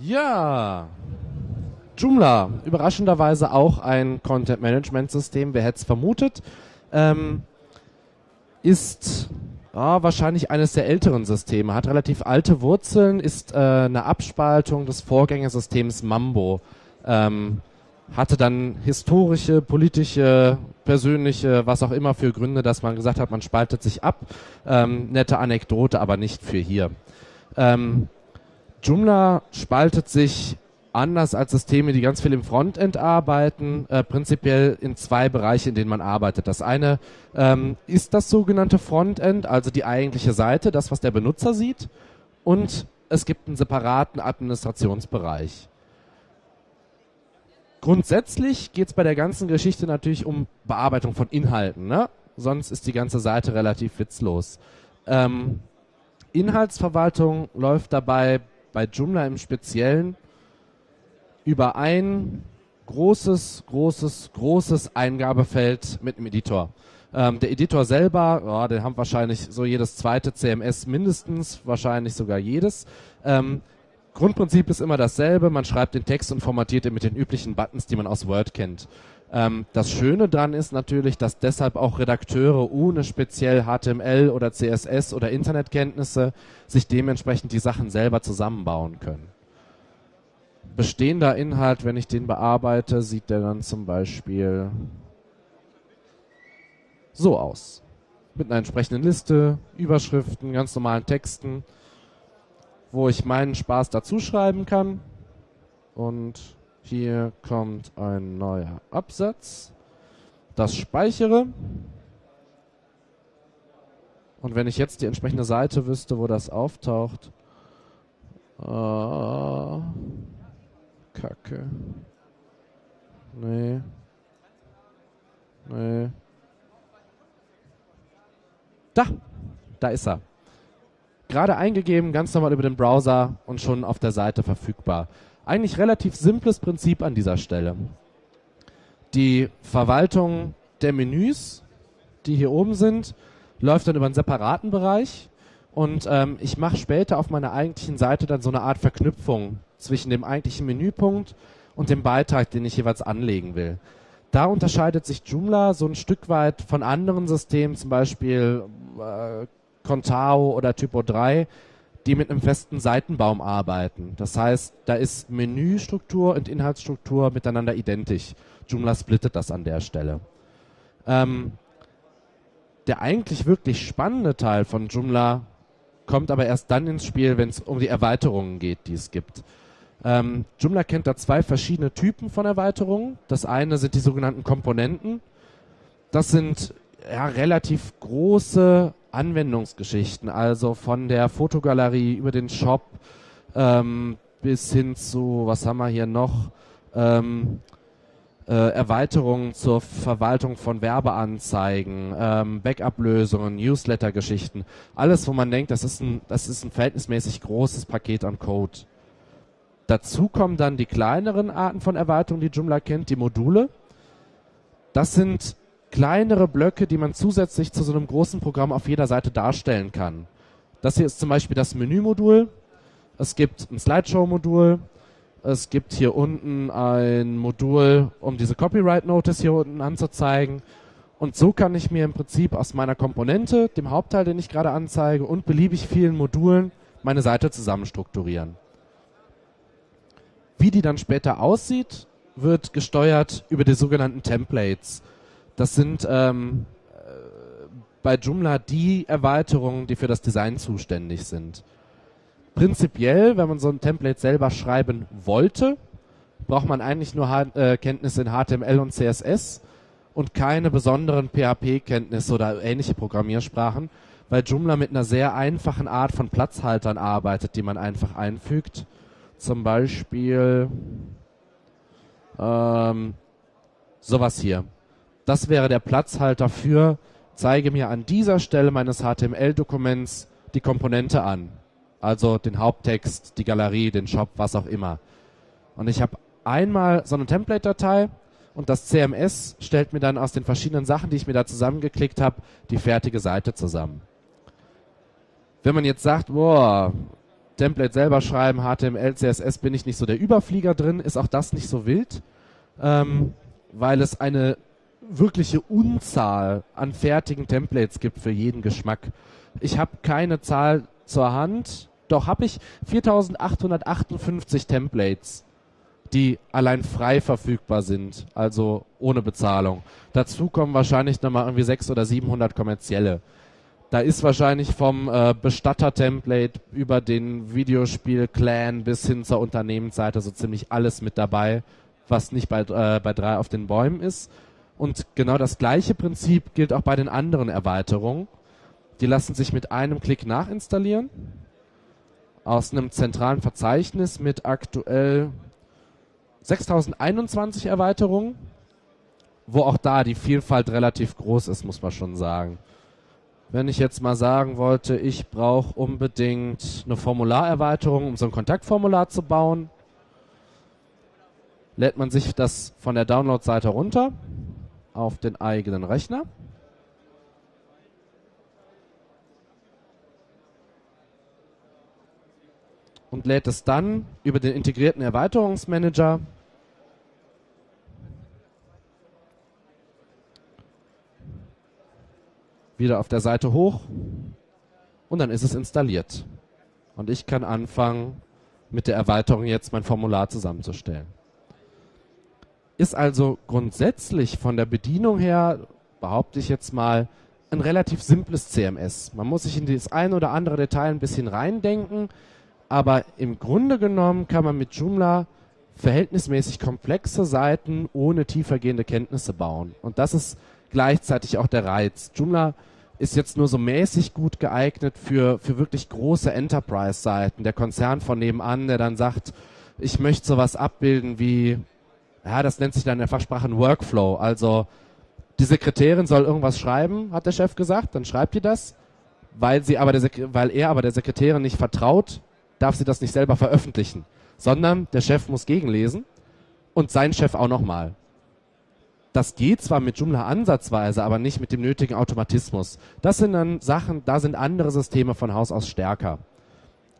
Ja, Joomla, überraschenderweise auch ein Content-Management-System, wer hätte es vermutet, ähm, ist ja, wahrscheinlich eines der älteren Systeme, hat relativ alte Wurzeln, ist äh, eine Abspaltung des Vorgängersystems Mambo. Ähm, hatte dann historische, politische, persönliche, was auch immer für Gründe, dass man gesagt hat, man spaltet sich ab. Ähm, nette Anekdote, aber nicht für hier. Ähm, Joomla spaltet sich anders als Systeme, die ganz viel im Frontend arbeiten, äh, prinzipiell in zwei Bereiche, in denen man arbeitet. Das eine ähm, ist das sogenannte Frontend, also die eigentliche Seite, das, was der Benutzer sieht. Und es gibt einen separaten Administrationsbereich. Grundsätzlich geht es bei der ganzen Geschichte natürlich um Bearbeitung von Inhalten. Ne? Sonst ist die ganze Seite relativ witzlos. Ähm, Inhaltsverwaltung läuft dabei bei Joomla im Speziellen über ein großes, großes, großes Eingabefeld mit einem Editor. Ähm, der Editor selber, oh, den haben wahrscheinlich so jedes zweite CMS mindestens, wahrscheinlich sogar jedes. Ähm, Grundprinzip ist immer dasselbe. Man schreibt den Text und formatiert ihn mit den üblichen Buttons, die man aus Word kennt. Ähm, das Schöne daran ist natürlich, dass deshalb auch Redakteure ohne speziell HTML oder CSS oder Internetkenntnisse sich dementsprechend die Sachen selber zusammenbauen können. Bestehender Inhalt, wenn ich den bearbeite, sieht der dann zum Beispiel so aus. Mit einer entsprechenden Liste, Überschriften, ganz normalen Texten wo ich meinen Spaß dazuschreiben kann. Und hier kommt ein neuer Absatz. Das speichere. Und wenn ich jetzt die entsprechende Seite wüsste, wo das auftaucht. Ah, Kacke. Nee. Nee. Da. Da ist er gerade eingegeben, ganz normal über den Browser und schon auf der Seite verfügbar. Eigentlich relativ simples Prinzip an dieser Stelle. Die Verwaltung der Menüs, die hier oben sind, läuft dann über einen separaten Bereich und ähm, ich mache später auf meiner eigentlichen Seite dann so eine Art Verknüpfung zwischen dem eigentlichen Menüpunkt und dem Beitrag, den ich jeweils anlegen will. Da unterscheidet sich Joomla so ein Stück weit von anderen Systemen, zum Beispiel äh, Contao oder Typo 3, die mit einem festen Seitenbaum arbeiten. Das heißt, da ist Menüstruktur und Inhaltsstruktur miteinander identisch. Joomla splittet das an der Stelle. Ähm, der eigentlich wirklich spannende Teil von Joomla kommt aber erst dann ins Spiel, wenn es um die Erweiterungen geht, die es gibt. Ähm, Joomla kennt da zwei verschiedene Typen von Erweiterungen. Das eine sind die sogenannten Komponenten. Das sind ja, relativ große Anwendungsgeschichten, also von der Fotogalerie über den Shop ähm, bis hin zu, was haben wir hier noch, ähm, äh, Erweiterungen zur Verwaltung von Werbeanzeigen, ähm, Backup-Lösungen, Newsletter-Geschichten, alles, wo man denkt, das ist ein, das ist ein verhältnismäßig großes Paket an Code. Dazu kommen dann die kleineren Arten von Erweiterungen, die Joomla kennt, die Module. Das sind kleinere Blöcke, die man zusätzlich zu so einem großen Programm auf jeder Seite darstellen kann. Das hier ist zum Beispiel das Menümodul. Es gibt ein Slideshow-Modul. Es gibt hier unten ein Modul, um diese Copyright Notice hier unten anzuzeigen. Und so kann ich mir im Prinzip aus meiner Komponente, dem Hauptteil, den ich gerade anzeige, und beliebig vielen Modulen meine Seite zusammenstrukturieren. Wie die dann später aussieht, wird gesteuert über die sogenannten Templates. Das sind ähm, äh, bei Joomla die Erweiterungen, die für das Design zuständig sind. Prinzipiell, wenn man so ein Template selber schreiben wollte, braucht man eigentlich nur H äh, Kenntnisse in HTML und CSS und keine besonderen PHP-Kenntnisse oder ähnliche Programmiersprachen, weil Joomla mit einer sehr einfachen Art von Platzhaltern arbeitet, die man einfach einfügt. Zum Beispiel ähm, sowas hier. Das wäre der Platzhalter für, zeige mir an dieser Stelle meines HTML-Dokuments die Komponente an. Also den Haupttext, die Galerie, den Shop, was auch immer. Und ich habe einmal so eine Template-Datei und das CMS stellt mir dann aus den verschiedenen Sachen, die ich mir da zusammengeklickt habe, die fertige Seite zusammen. Wenn man jetzt sagt, boah, Template selber schreiben, HTML, CSS bin ich nicht so der Überflieger drin, ist auch das nicht so wild, ähm, weil es eine wirkliche Unzahl an fertigen Templates gibt für jeden Geschmack. Ich habe keine Zahl zur Hand, doch habe ich 4858 Templates, die allein frei verfügbar sind, also ohne Bezahlung. Dazu kommen wahrscheinlich nochmal irgendwie 600 oder 700 kommerzielle. Da ist wahrscheinlich vom äh, Bestatter-Template über den Videospiel-Clan bis hin zur Unternehmensseite so ziemlich alles mit dabei, was nicht bei, äh, bei drei auf den Bäumen ist. Und genau das gleiche Prinzip gilt auch bei den anderen Erweiterungen. Die lassen sich mit einem Klick nachinstallieren aus einem zentralen Verzeichnis mit aktuell 6021 Erweiterungen, wo auch da die Vielfalt relativ groß ist, muss man schon sagen. Wenn ich jetzt mal sagen wollte, ich brauche unbedingt eine Formularerweiterung, um so ein Kontaktformular zu bauen, lädt man sich das von der Download-Seite runter auf den eigenen Rechner. Und lädt es dann über den integrierten Erweiterungsmanager wieder auf der Seite hoch und dann ist es installiert. Und ich kann anfangen, mit der Erweiterung jetzt mein Formular zusammenzustellen. Ist also grundsätzlich von der Bedienung her, behaupte ich jetzt mal, ein relativ simples CMS. Man muss sich in das ein oder andere Detail ein bisschen reindenken, aber im Grunde genommen kann man mit Joomla verhältnismäßig komplexe Seiten ohne tiefergehende Kenntnisse bauen. Und das ist gleichzeitig auch der Reiz. Joomla ist jetzt nur so mäßig gut geeignet für, für wirklich große Enterprise-Seiten. Der Konzern von nebenan, der dann sagt, ich möchte sowas abbilden wie, ja, das nennt sich dann in der Fachsprache ein Workflow. Also die Sekretärin soll irgendwas schreiben, hat der Chef gesagt, dann schreibt die das. Weil, sie aber der weil er aber der Sekretärin nicht vertraut, darf sie das nicht selber veröffentlichen, sondern der Chef muss gegenlesen und sein Chef auch nochmal. Das geht zwar mit Joomla ansatzweise, aber nicht mit dem nötigen Automatismus. Das sind dann Sachen, da sind andere Systeme von Haus aus stärker.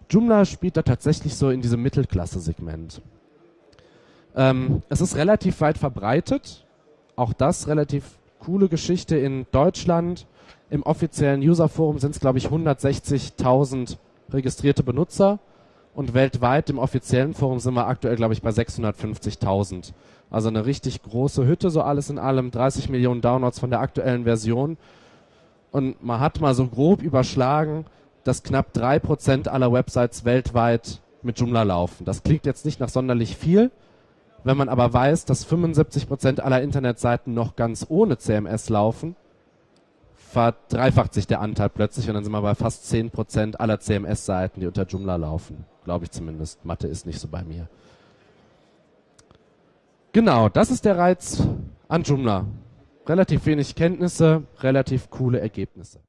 Joomla spielt da tatsächlich so in diesem Mittelklasse-Segment. Ähm, es ist relativ weit verbreitet. Auch das relativ coole Geschichte in Deutschland. Im offiziellen Userforum sind es, glaube ich, 160.000 registrierte Benutzer. Und weltweit im offiziellen Forum sind wir aktuell, glaube ich, bei 650.000. Also eine richtig große Hütte, so alles in allem, 30 Millionen Downloads von der aktuellen Version. Und man hat mal so grob überschlagen, dass knapp drei Prozent aller Websites weltweit mit Joomla laufen. Das klingt jetzt nicht nach sonderlich viel. Wenn man aber weiß, dass 75 Prozent aller Internetseiten noch ganz ohne CMS laufen, verdreifacht sich der Anteil plötzlich und dann sind wir bei fast 10 Prozent aller CMS-Seiten, die unter Joomla laufen. Glaube ich zumindest. Mathe ist nicht so bei mir. Genau, das ist der Reiz an Joomla. Relativ wenig Kenntnisse, relativ coole Ergebnisse.